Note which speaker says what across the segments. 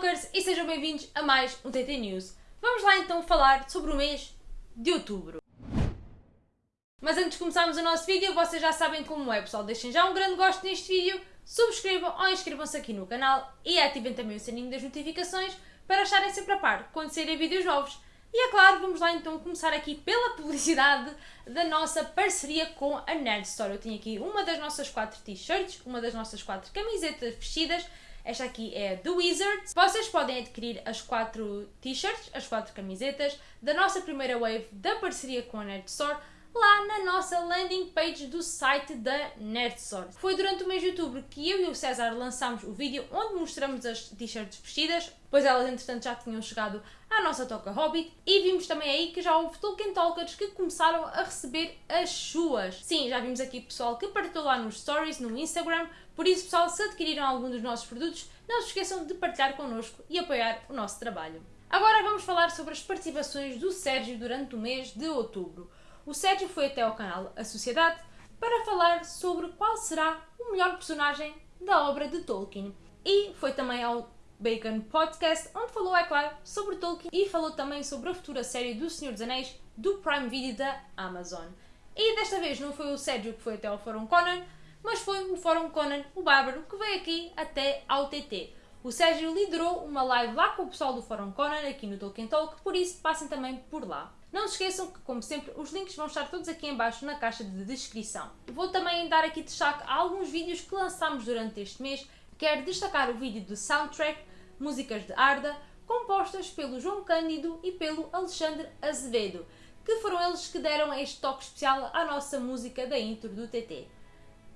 Speaker 1: Talkers e sejam bem-vindos a mais um TT News. Vamos lá então falar sobre o mês de outubro. Mas antes de começarmos o nosso vídeo, vocês já sabem como é, pessoal. Deixem já um grande gosto neste vídeo, subscrevam ou inscrevam-se aqui no canal e ativem também o sininho das notificações para estarem sempre a par quando saírem vídeos novos. E é claro, vamos lá então começar aqui pela publicidade da nossa parceria com a Nerd Store. Eu tenho aqui uma das nossas quatro t-shirts, uma das nossas quatro camisetas vestidas. Esta aqui é The Wizards. Vocês podem adquirir as quatro t-shirts, as quatro camisetas da nossa primeira wave da parceria com a Nerd Store lá na nossa landing page do site da Nerdsource. Foi durante o mês de outubro que eu e o César lançámos o vídeo onde mostramos as t-shirts vestidas, pois elas entretanto já tinham chegado à nossa Toca Hobbit e vimos também aí que já houve Tolkien Talkers que começaram a receber as suas. Sim, já vimos aqui pessoal que partilhou lá nos stories, no Instagram, por isso pessoal, se adquiriram algum dos nossos produtos, não se esqueçam de partilhar connosco e apoiar o nosso trabalho. Agora vamos falar sobre as participações do Sérgio durante o mês de outubro o Sérgio foi até ao canal A Sociedade para falar sobre qual será o melhor personagem da obra de Tolkien. E foi também ao Bacon Podcast, onde falou, é claro, sobre Tolkien e falou também sobre a futura série do Senhor dos Anéis do Prime Video da Amazon. E desta vez não foi o Sérgio que foi até ao Fórum Conan, mas foi o Fórum Conan, o Bárbaro, que veio aqui até ao TT. O Sérgio liderou uma live lá com o pessoal do Fórum Conan, aqui no Tolkien Talk, por isso passem também por lá. Não se esqueçam que, como sempre, os links vão estar todos aqui embaixo na caixa de descrição. Vou também dar aqui destaque a alguns vídeos que lançámos durante este mês. Quero destacar o vídeo do soundtrack Músicas de Arda, compostas pelo João Cândido e pelo Alexandre Azevedo, que foram eles que deram este toque especial à nossa música da intro do TT.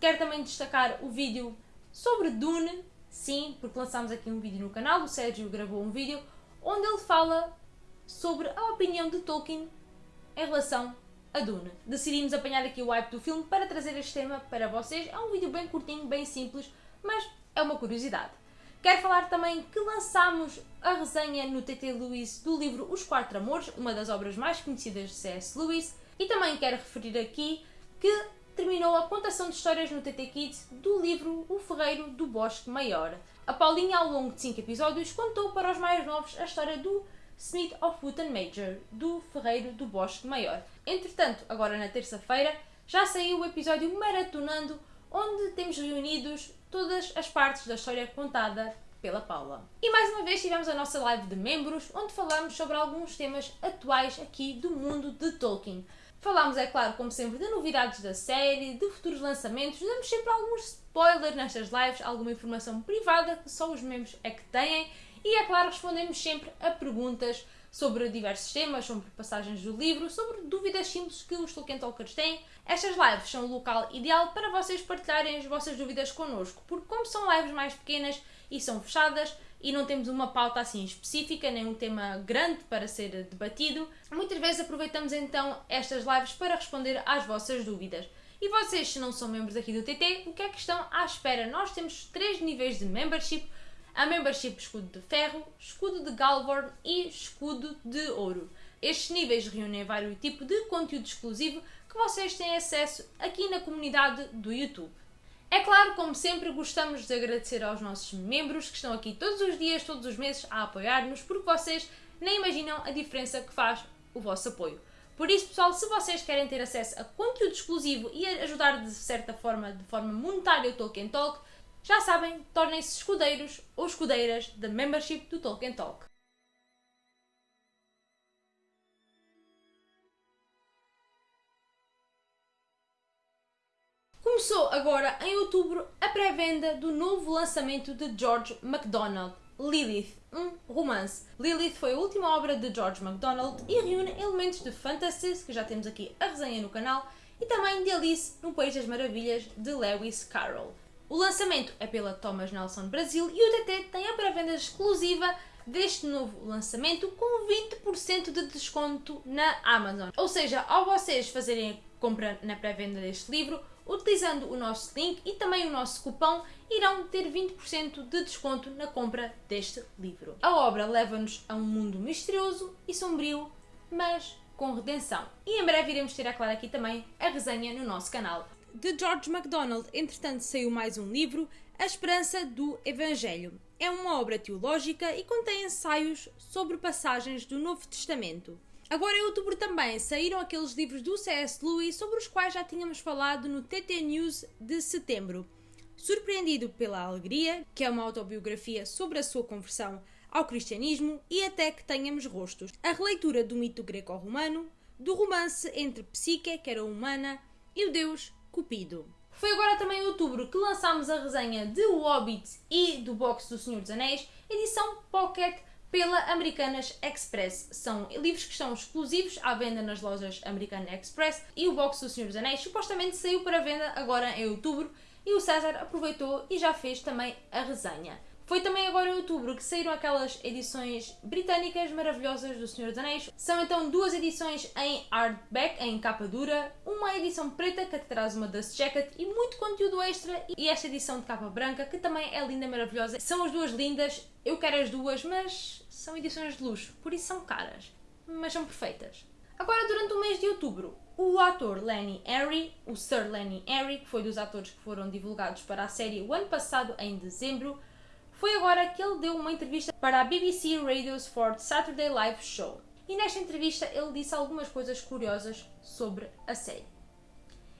Speaker 1: Quero também destacar o vídeo sobre Dune, sim, porque lançámos aqui um vídeo no canal, o Sérgio gravou um vídeo, onde ele fala sobre a opinião de Tolkien em relação a Dune. Decidimos apanhar aqui o hype do filme para trazer este tema para vocês. É um vídeo bem curtinho, bem simples, mas é uma curiosidade. Quero falar também que lançámos a resenha no TT Lewis do livro Os Quatro Amores, uma das obras mais conhecidas de C.S. Lewis, e também quero referir aqui que terminou a contação de histórias no TT Kids do livro O Ferreiro do Bosque Maior. A Paulinha, ao longo de 5 episódios, contou para os mais novos a história do Smith of Wooten Major, do Ferreiro do Bosque Maior. Entretanto, agora na terça-feira, já saiu o episódio Maratonando, onde temos reunidos todas as partes da história contada pela Paula. E mais uma vez tivemos a nossa live de membros, onde falamos sobre alguns temas atuais aqui do mundo de Tolkien. Falámos, é claro, como sempre, de novidades da série, de futuros lançamentos, damos sempre alguns spoilers nestas lives, alguma informação privada que só os membros é que têm e, é claro, respondemos sempre a perguntas sobre diversos temas, sobre passagens do livro, sobre dúvidas simples que os Tolkien Talkers têm. Estas lives são o local ideal para vocês partilharem as vossas dúvidas connosco, porque como são lives mais pequenas e são fechadas e não temos uma pauta assim específica, nem um tema grande para ser debatido, muitas vezes aproveitamos então estas lives para responder às vossas dúvidas. E vocês, se não são membros aqui do TT, o que é que estão à espera? Nós temos três níveis de membership a membership escudo de ferro, escudo de Galvorn e escudo de ouro. Estes níveis reúnem vários tipos de conteúdo exclusivo que vocês têm acesso aqui na comunidade do YouTube. É claro, como sempre, gostamos de agradecer aos nossos membros que estão aqui todos os dias, todos os meses a apoiar-nos, porque vocês nem imaginam a diferença que faz o vosso apoio. Por isso, pessoal, se vocês querem ter acesso a conteúdo exclusivo e ajudar de certa forma, de forma monetária o Tolkien Talk, já sabem, tornem-se escudeiros ou escudeiras da membership do Tolkien Talk. Começou agora em outubro a pré-venda do novo lançamento de George MacDonald, Lilith, um romance. Lilith foi a última obra de George MacDonald e reúne elementos de fantasy, que já temos aqui a resenha no canal, e também de Alice no País das Maravilhas, de Lewis Carroll. O lançamento é pela Thomas Nelson Brasil e o TT tem a pré-venda exclusiva deste novo lançamento com 20% de desconto na Amazon. Ou seja, ao vocês fazerem compra na pré-venda deste livro, utilizando o nosso link e também o nosso cupom, irão ter 20% de desconto na compra deste livro. A obra leva-nos a um mundo misterioso e sombrio, mas com redenção. E em breve iremos ter, a claro, aqui também a resenha no nosso canal de George MacDonald, entretanto, saiu mais um livro, A Esperança do Evangelho. é uma obra teológica e contém ensaios sobre passagens do Novo Testamento. Agora em outubro também saíram aqueles livros do C.S. Lewis sobre os quais já tínhamos falado no TT News de setembro. Surpreendido pela Alegria, que é uma autobiografia sobre a sua conversão ao cristianismo e até que tenhamos rostos. A releitura do mito greco-romano, do romance entre Psique, que era humana, e o deus Cupido. Foi agora também em outubro que lançámos a resenha de O Hobbit e do box do Senhor dos Anéis, edição Pocket pela Americanas Express. São livros que estão exclusivos à venda nas lojas American Express e o box do Senhor dos Anéis supostamente saiu para venda agora em outubro e o César aproveitou e já fez também a resenha. Foi também agora em outubro que saíram aquelas edições britânicas maravilhosas do Senhor dos Anéis. São então duas edições em hardback, em capa dura, uma edição preta que traz uma dust jacket e muito conteúdo extra e esta edição de capa branca que também é linda maravilhosa. São as duas lindas, eu quero as duas, mas são edições de luxo, por isso são caras, mas são perfeitas. Agora, durante o mês de outubro, o ator Lenny Henry, o Sir Lenny Henry, que foi dos atores que foram divulgados para a série o ano passado, em dezembro, foi agora que ele deu uma entrevista para a BBC Radio's Fourth Saturday Live Show. E nesta entrevista ele disse algumas coisas curiosas sobre a série.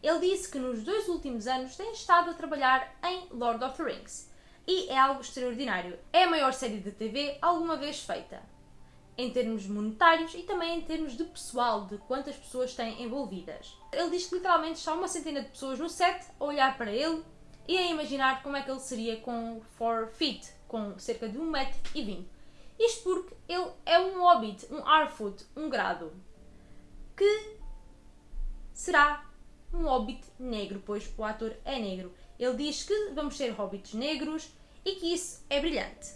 Speaker 1: Ele disse que nos dois últimos anos tem estado a trabalhar em Lord of the Rings. E é algo extraordinário. É a maior série de TV alguma vez feita. Em termos monetários e também em termos de pessoal, de quantas pessoas têm envolvidas. Ele diz que literalmente está uma centena de pessoas no set a olhar para ele e a imaginar como é que ele seria com 4 feet, com cerca de 1,20m. Isto porque ele é um hobbit, um Arfoot, um grado, que será um hobbit negro, pois o ator é negro. Ele diz que vamos ter hobbits negros e que isso é brilhante.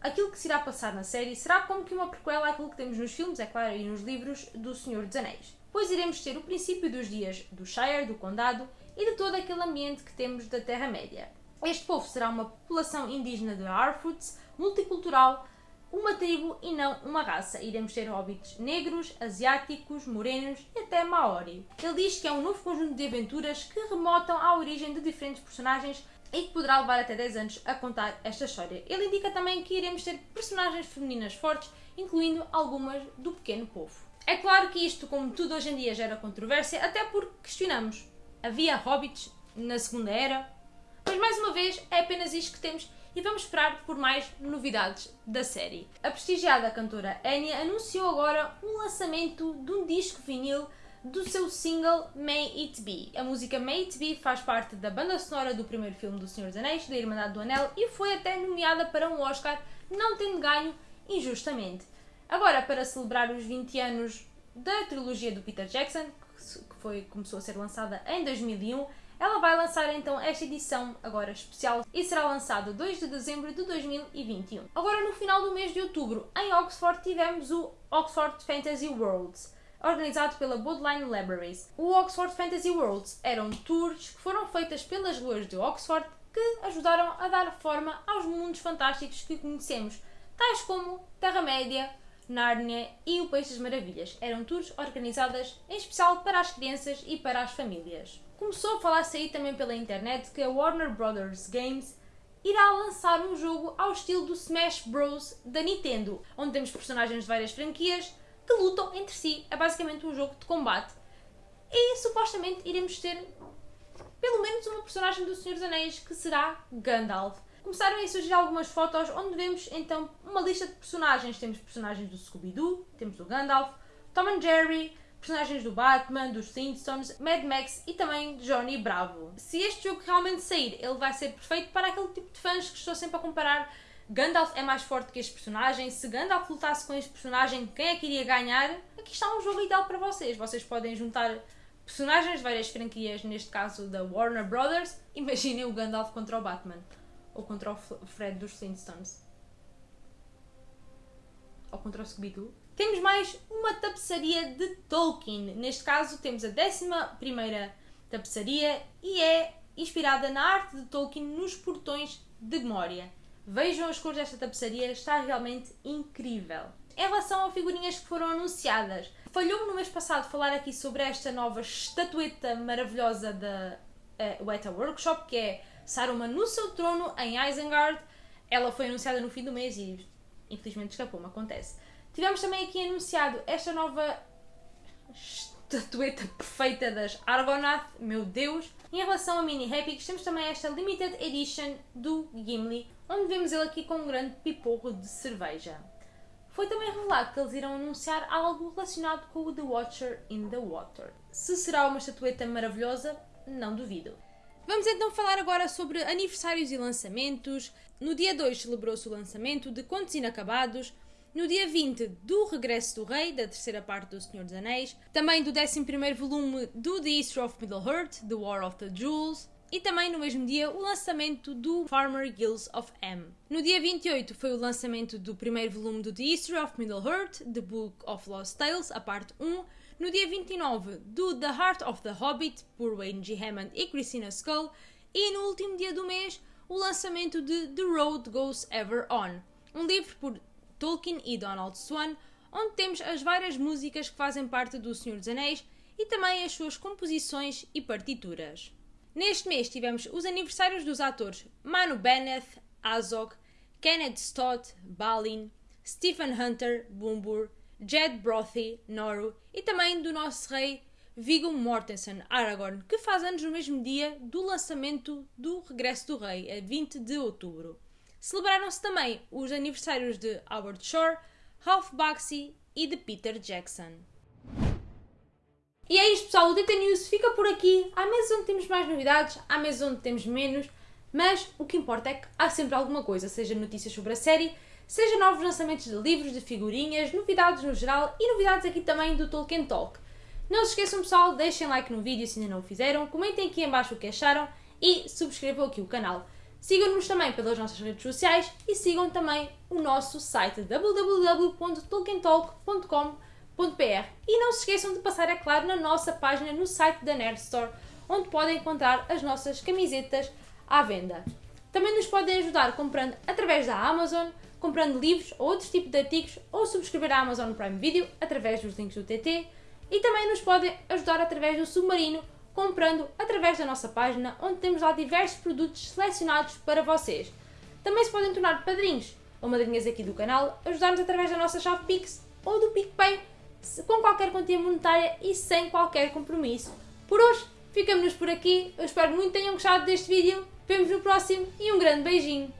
Speaker 1: Aquilo que se irá passar na série será como que uma prequela àquilo que temos nos filmes, é claro, e nos livros do Senhor dos Anéis. Pois iremos ter o princípio dos dias do Shire, do Condado, e de todo aquele ambiente que temos da Terra-média. Este povo será uma população indígena de Harfoots, multicultural, uma tribo e não uma raça. Iremos ter hobbits negros, asiáticos, morenos e até maori. Ele diz que é um novo conjunto de aventuras que remotam à origem de diferentes personagens e que poderá levar até 10 anos a contar esta história. Ele indica também que iremos ter personagens femininas fortes, incluindo algumas do pequeno povo. É claro que isto, como tudo hoje em dia, gera controvérsia, até porque questionamos havia hobbits na Segunda Era. Mas mais uma vez é apenas isto que temos e vamos esperar por mais novidades da série. A prestigiada cantora Enya anunciou agora um lançamento de um disco vinil do seu single May It Be. A música May It Be faz parte da banda sonora do primeiro filme do Senhor dos Anéis, da Irmandade do Anel, e foi até nomeada para um Oscar, não tendo ganho injustamente. Agora, para celebrar os 20 anos da trilogia do Peter Jackson, foi, começou a ser lançada em 2001, ela vai lançar então esta edição agora especial e será lançada 2 de dezembro de 2021. Agora no final do mês de outubro, em Oxford, tivemos o Oxford Fantasy Worlds, organizado pela Bodleian Libraries. O Oxford Fantasy Worlds eram tours que foram feitas pelas ruas de Oxford que ajudaram a dar forma aos mundos fantásticos que conhecemos, tais como Terra-média, Nárnia e o País das Maravilhas. Eram tours organizadas em especial para as crianças e para as famílias. Começou a falar-se aí também pela internet que a Warner Brothers Games irá lançar um jogo ao estilo do Smash Bros. da Nintendo, onde temos personagens de várias franquias que lutam entre si. É basicamente um jogo de combate. E supostamente iremos ter pelo menos uma personagem do Senhor dos Anéis que será Gandalf começaram a surgir algumas fotos onde vemos então uma lista de personagens. Temos personagens do Scooby-Doo, temos do Gandalf, Tom and Jerry, personagens do Batman, dos Flintstones, Mad Max e também Johnny Bravo. Se este jogo realmente sair, ele vai ser perfeito para aquele tipo de fãs que estou sempre a comparar. Gandalf é mais forte que este personagem. Se Gandalf lutasse com este personagem, quem é que iria ganhar? Aqui está um jogo ideal para vocês. Vocês podem juntar personagens de várias franquias, neste caso da Warner Brothers. Imaginem o Gandalf contra o Batman ou contra o Fred dos Flintstones. Ou contra o Scooby-Doo. Temos mais uma tapeçaria de Tolkien. Neste caso temos a 11 tapeçaria e é inspirada na arte de Tolkien nos portões de Moria. Vejam as cores desta tapeçaria, está realmente incrível. Em relação a figurinhas que foram anunciadas, falhou-me no mês passado falar aqui sobre esta nova estatueta maravilhosa da uh, Weta Workshop, que é Saruman no seu trono em Isengard. ela foi anunciada no fim do mês e infelizmente escapou-me, acontece. Tivemos também aqui anunciado esta nova estatueta perfeita das Argonath, meu Deus. Em relação a Mini Epics, temos também esta Limited Edition do Gimli, onde vemos ele aqui com um grande piporro de cerveja. Foi também revelado que eles irão anunciar algo relacionado com o The Watcher in the Water. Se será uma estatueta maravilhosa, não duvido. Vamos então falar agora sobre aniversários e lançamentos. No dia 2 celebrou-se o lançamento de Contos Inacabados, no dia 20 do Regresso do Rei, da terceira parte do Senhor dos Anéis, também do 11 volume do The History of Middle-earth, The War of the Jewels, e também no mesmo dia o lançamento do Farmer Guilds of M. No dia 28 foi o lançamento do primeiro volume do The History of Middle-earth, The Book of Lost Tales, a parte 1. No dia 29 do The Heart of the Hobbit, por Wayne G. Hammond e Christina Skull. E no último dia do mês, o lançamento de The Road Goes Ever On, um livro por Tolkien e Donald Swan, onde temos as várias músicas que fazem parte do Senhor dos Anéis e também as suas composições e partituras. Neste mês tivemos os aniversários dos atores Manu Bennett, Azog, Kenneth Stott, Balin, Stephen Hunter, Boombur, Jed Brothy, Noru e também do nosso rei Viggo Mortensen, Aragorn, que faz anos no mesmo dia do lançamento do Regresso do Rei, a 20 de outubro. Celebraram-se também os aniversários de Howard Shore, Ralph Bakshi e de Peter Jackson. E é isto pessoal, o DT News fica por aqui. Há meses onde temos mais novidades, há meses onde temos menos, mas o que importa é que há sempre alguma coisa, seja notícias sobre a série, seja novos lançamentos de livros, de figurinhas, novidades no geral e novidades aqui também do Tolkien Talk. Não se esqueçam pessoal, deixem like no vídeo se ainda não o fizeram, comentem aqui em baixo o que acharam e subscrevam aqui o canal. Sigam-nos também pelas nossas redes sociais e sigam também o nosso site www.tolkientalk.com.br e não se esqueçam de passar, é claro, na nossa página no site da Nerd Store, onde podem encontrar as nossas camisetas à venda. Também nos podem ajudar comprando através da Amazon, comprando livros ou outros tipos de artigos ou subscrever a Amazon Prime Video através dos links do TT e também nos podem ajudar através do Submarino comprando através da nossa página, onde temos lá diversos produtos selecionados para vocês. Também se podem tornar padrinhos ou madrinhas aqui do canal, ajudar-nos através da nossa chave Pix ou do PicPay, com qualquer quantia monetária e sem qualquer compromisso. Por hoje, ficamos por aqui. Eu espero muito que tenham gostado deste vídeo. Vemos no próximo e um grande beijinho!